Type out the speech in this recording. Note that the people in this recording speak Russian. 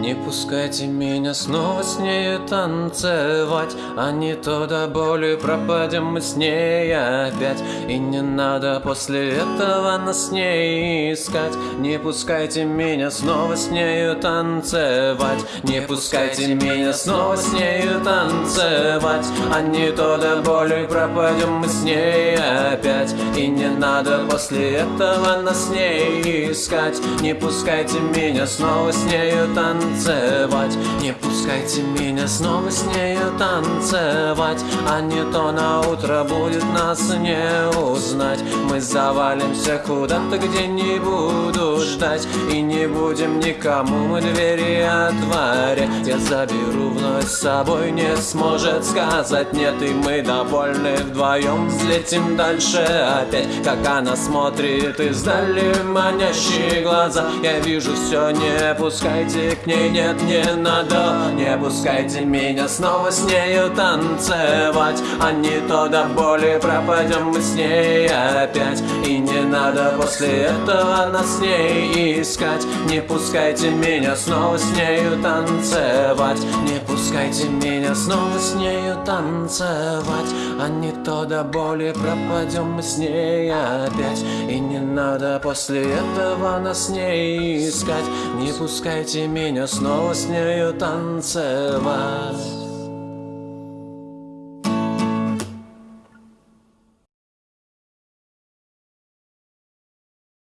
Не пускайте меня снова с нею танцевать. А не то до боли пропадем мы с ней опять. И не надо после этого нас с ней искать. Не пускайте меня снова с нею танцевать. Не пускайте меня снова с нею танцевать. А не то до боли пропадем мы с ней опять. И не надо после этого нас с ней искать. Не пускайте меня снова с нею танцевать Grenze weit. Не пускайте меня снова с нею танцевать. А не то на утро будет нас не узнать. Мы завалимся куда-то, где не буду ждать. И не будем никому мы двери отворять. Я заберу вновь с собой, не сможет сказать нет. И мы довольны вдвоем взлетим дальше опять. Как она смотрит издали манящие глаза. Я вижу все, не пускайте к ней, нет, не надо Не пускайте меня снова с нею танцевать. А не то до боли пропадем мы с ней опять. И не надо после этого нас с ней искать. Не пускайте меня снова с нею танцевать. Не пускайте меня снова с нею танцевать. А не то до боли пропадем мы с ней опять. И не надо после этого нас с ней искать. Не пускайте меня снова с нею танцевать